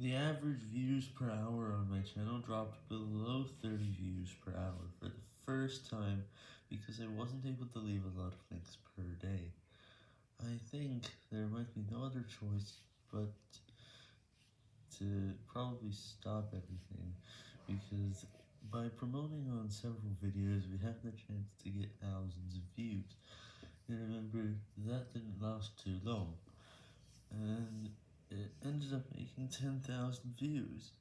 The average views per hour on my channel dropped below 30 views per hour for the first time because I wasn't able to leave a lot of links per day. I think there might be no other choice but to probably stop everything because by promoting on several videos we have the chance to get thousands of views. And remember, that didn't last too long, ended up making 10,000 views.